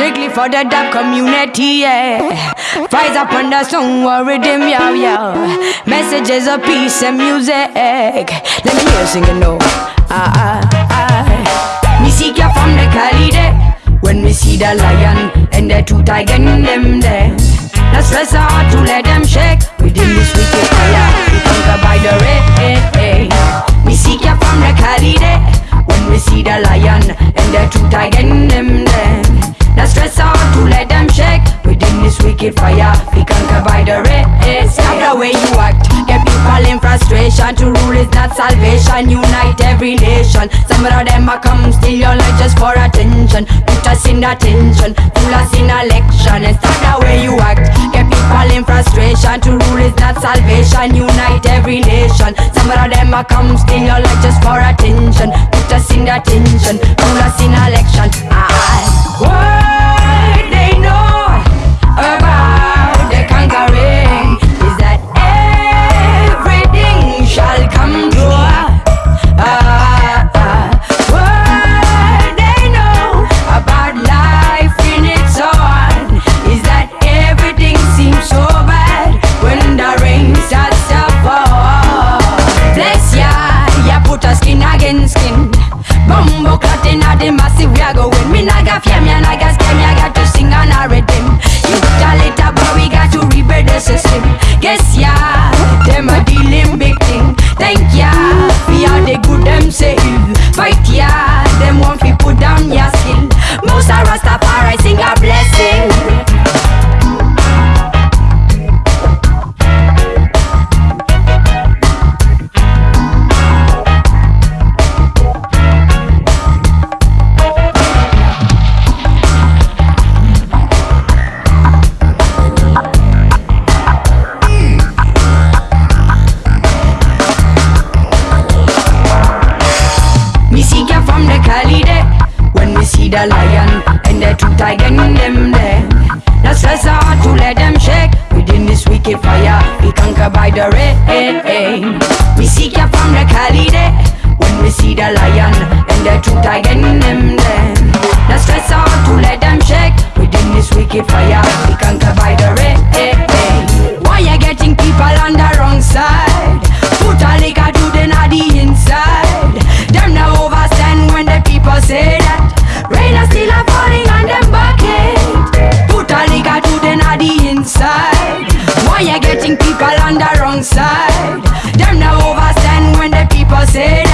Strictly for the dub community, yeah. Fires up on the song, worry them, yo, yo. Messages of peace and music. Let me hear singing, no. Ah, ah, ah. Me seek ya from the Cali, When we see the lion and the two tiger in them there. Not stress out to let the Stop the way you act. Get people in frustration. To rule is not salvation. Unite every nation. Some of them are come steal your life just for attention. Put us in attention Pull us in election. And stop the way you act. Get people in frustration. To rule is not salvation. Unite every nation. Some of them are come steal your life just for attention the lion. And the two tiger in them there. Now stress out to let them shake. Within this wicked fire We conquer by the rain. We passei